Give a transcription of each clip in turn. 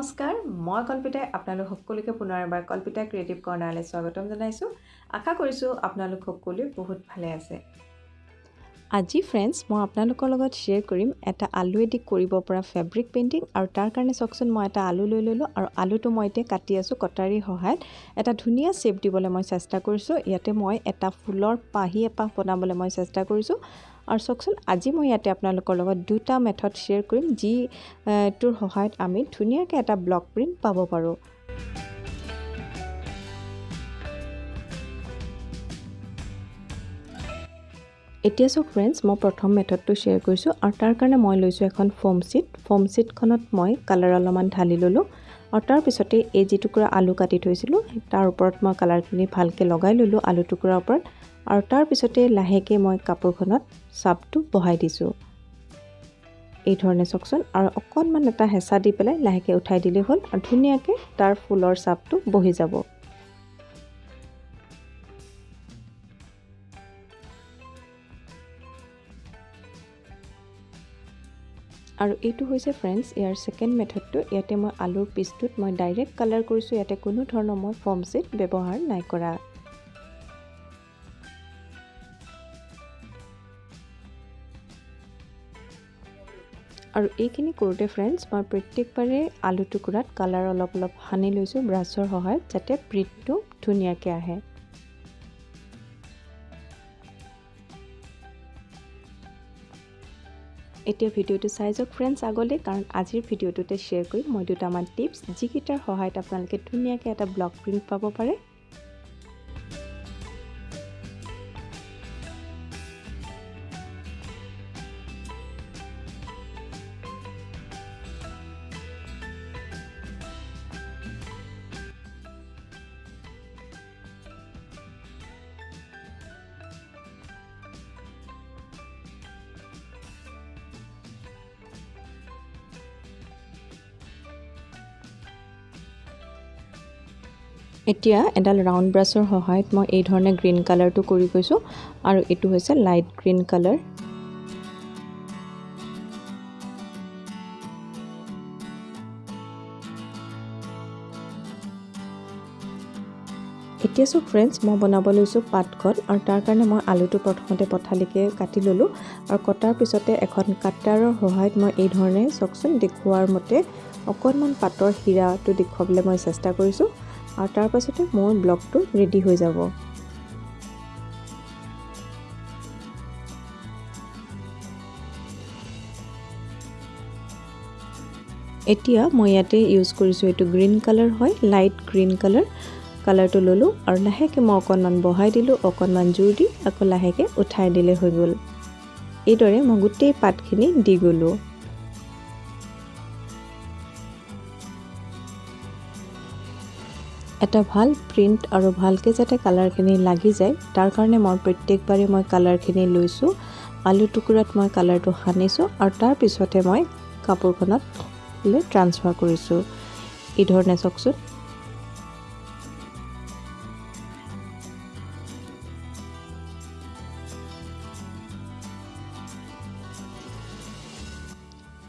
নমস্কাৰ মই কল্পিতাই আপোনালোক সকলোকে পুনৰ এবাৰ কল্পিতা ক্ৰিয়েটিভ কৰ্ণাৰলৈ স্বাগতম জনাইছোঁ। আশা কৰিছোঁ আপোনালোক সকলোৱে বহুত ভালে আছে। আজি ফ্ৰেণ্ডছ মই আপোনালোকৰ লগত শ্বেয়াৰ কৰিম এটা আলুৱেদি কৰিব পৰা ফেব্ৰিক পেইণ্টিং আৰু তাৰ কাৰণে চাওকচোন মই এটা আলু লৈ ল'লোঁ আৰু আলুটো মই এতিয়া কাটি আছোঁ কটাৰীৰ সহায়ত। এটা ধুনীয়া শ্বেপ দিবলৈ মই চেষ্টা কৰিছোঁ। ইয়াতে মই এটা ফুলৰ পাহি এপাহ বনাবলৈ মই চেষ্টা কৰিছোঁ। আৰু চাওকচোন আজি মই ইয়াতে আপোনালোকৰ লগত দুটা মেথড শ্বেয়াৰ কৰিম যি টোৰ সহায়ত আমি ধুনীয়াকৈ এটা ব্লক প্ৰিণ্ট পাব পাৰোঁ। এতিয়া চাওক ফ্ৰেণ্ডছ মই প্ৰথম মেথডটো শ্বেয়াৰ কৰিছোঁ আৰু তাৰ কাৰণে মই লৈছোঁ এখন ফৰ্ম শ্বীট ফৰ্ম শ্বীটখনত মই কালাৰ অলপমান ঢালি ল'লোঁ আৰু তাৰপিছতে এই যি টুকুৰা আলু কাটি থৈছিলোঁ তাৰ ওপৰত মই কালাৰখিনি ভালকৈ লগাই ল'লোঁ আলু টুকুৰাৰ ওপৰত আৰু তাৰপিছতে লাহেকৈ মই কাপোৰখনত চাপটো বহাই দিছোঁ। এই ধৰণে চাওকচোন আৰু অকণমান এটা হেঁচা দি পেলাই লাহেকৈ উঠাই দিলেই হ'ল আৰু ধুনীয়াকৈ তাৰ ফুলৰ চাপটো বহি যাব। আৰু এইটো হৈছে ফ্ৰেণ্ডছ ইয়াৰ ছেকেণ্ড মেথডটো ইয়াতে মই আলুৰ পিচটোত মই ডাইৰেক্ট কালাৰ কৰিছোঁ। ইয়াতে কোনো ধৰণৰ মই ফৰ্ম ছিট ব্যৱহাৰ নাই কৰা। আৰু এইখিনি কৰোঁতে ফ্ৰেণ্ডছ মই প্ৰত্যেকবাৰে আলু টুকুৰাত কালাৰ অলপ অলপ সানি লৈছোঁ ব্ৰাছৰ সহায়ত যাতে প্ৰিণ্টটো ধুনীয়াকৈ আহে। এতিয়া ভিডিঅ'টো চাই যাওক ফ্ৰেণ্ডছ আগলৈ কাৰণ আজিৰ ভিডিঅ'টোতে শ্বেয়াৰ কৰিম মই দুটামান টিপছ যিকেইটাৰ সহায়ত আপোনালোকে ধুনীয়াকৈ এটা ব্লক প্ৰিণ্ট পাব পাৰে। এতিয়া এডাল ৰাউণ্ড ব্ৰাছৰ সহায়ত মই এই ধৰণে গ্ৰীণ কালাৰটো কৰি গৈছোঁ আৰু এইটো হৈছে লাইট গ্ৰীণ কালাৰ এতিয়া চোন ফ্ৰেণ্ডছ মই বনাব লৈছোঁ পাতখন আৰু তাৰ কাৰণে মই আলুটো প্ৰথমতে পথালিকৈ কাটি ল'লোঁ আৰু কটাৰ পিছতে এখন কাটাৰৰ সহায়ত মই এই ধৰণে চাওকচোন দেখুওৱাৰ মতে অকণমান পাতৰ হীৰাটো দেখুৱাবলৈ মই চেষ্টা কৰিছোঁ। আৰু তাৰ পাছতে মোৰ ব্লগটো ৰেডি হৈ যাব। এতিয়া মই ইয়াতে ইউজ কৰিছোঁ এইটো গ্ৰীণ কালাৰ হয় লাইট গ্ৰীণ কালাৰ কালাৰটো ল'লোঁ আৰু লাহেকৈ মই অকণমান বহাই দিলোঁ অকণমান জোৰ দি আকৌ লাহেকৈ উঠাই দিলে হৈ গ'ল। এইদৰে মই গোটেই পাতখিনি দি গ'লোঁ। এটা ভাল প্ৰিণ্ট আৰু ভালকৈ যাতে কালাৰখিনি লাগি যায় তাৰ কাৰণে মই প্ৰত্যেকবাৰে মই কালাৰখিনি লৈছোঁ আলু টুকুৰাত মই কালাৰটো সানিছোঁ আৰু তাৰপিছতে মই কাপোৰখনত ট্ৰান্সফাৰ কৰিছোঁ। এই ধৰণে চাওকচোন।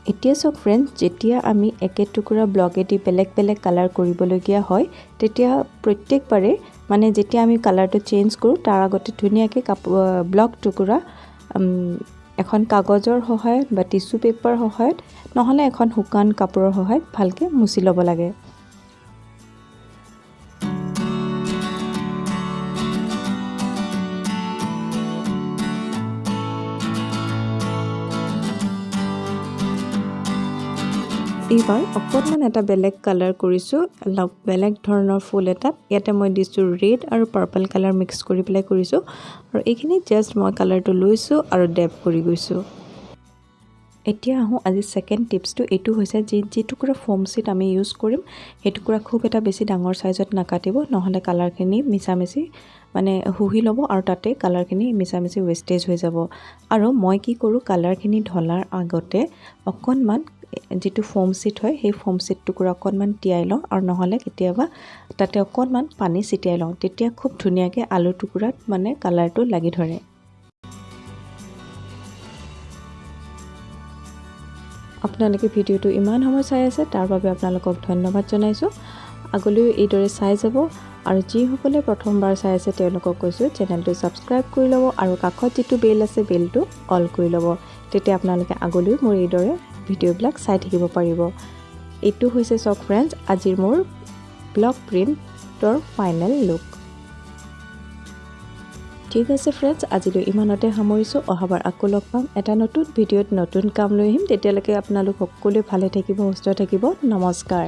এতিয়া চাওক ফ্ৰেণ্ডছ যেতিয়া আমি একে টুকুৰা ব্লকেদি বেলেগ বেলেগ কালাৰ কৰিবলগীয়া হয় তেতিয়া প্ৰত্যেকবাৰে মানে যেতিয়া আমি কালাৰটো চেঞ্জ কৰোঁ তাৰ আগতে ধুনীয়াকৈ কাপোৰ ব্লক টুকুৰা এখন কাগজৰ সহায়ত বা টিচু পেপাৰ সহায়ত নহ'লে এখন শুকান কাপোৰৰ সহায়ত ভালকৈ মুচি ল'ব লাগে। এইবাৰ অকণমান এটা বেলেগ কালাৰ কৰিছোঁ অলপ বেলেগ ধৰণৰ ফুল এটাত ইয়াতে মই দিছোঁ ৰেড আৰু পাৰ্পল কালাৰ মিক্স কৰি পেলাই কৰিছোঁ। আৰু এইখিনি জাষ্ট মই কালাৰটো লৈছোঁ আৰু ডেপ কৰি গৈছোঁ। এতিয়া আহোঁ আজি ছেকেণ্ড টিপছটো এইটো হৈছে যি যিটুকুৰা ফৰ্ম শ্বীট আমি ইউজ কৰিম সেই টুকুৰা খুব এটা বেছি ডাঙৰ ছাইজত নাকাটিব নহ'লে কালাৰখিনি মিছামিচি মানে শুহি ল'ব আৰু তাতে কালাৰখিনি মিছামিচি ৱেষ্টেজ হৈ যাব। আৰু মই কি কৰোঁ কালাৰখিনি ঢলাৰ আগতে অকণমান যিটো ফৰ্ম ছিট হয় সেই ফৰ্ম ছিট টুকুৰা অকণমান তিয়াই লওঁ আৰু নহ'লে কেতিয়াবা তাতে অকণমান পানী ছিটিয়াই লওঁ। তেতিয়া খুব ধুনীয়াকৈ আলু টুকুৰাত মানে কালাৰটো লাগি ধৰে। আপোনালোকে ভিডিঅ'টো ইমান সময় চাই আছে তাৰ বাবে আপোনালোকক ধন্যবাদ জনাইছোঁ। আগলৈও এইদৰে চাই যাব আৰু যিসকলে প্ৰথমবাৰ চাই আছে তেওঁলোকক কৈছোঁ চেনেলটো ছাবস্ক্ৰাইব কৰি ল'ব আৰু কাষত যিটো বেল আছে বেলটো অল কৰি ল'ব। তেতিয়া আপোনালোকে আগলৈও মোৰ এইদৰে ভিডিঅ'বিলাক চাই থাকিব পাৰিব। এইটো হৈছে চাওক ফ্ৰেণ্ডছ আজিৰ মোৰ ব্লক প্ৰিণ্টৰ ফাইনেল লুক। ঠিক আছে ফ্ৰেণ্ডছ আজিলৈ ইমানতে সামৰিছোঁ। অহাবাৰ আকৌ লগ পাম। এটা নতুন ভিডিঅ'ত নতুন কাম লৈ আহিম। তেতিয়ালৈকে আপোনালোক সকলোৱে ভালে থাকিব সুস্থ থাকিব। নমস্কাৰ।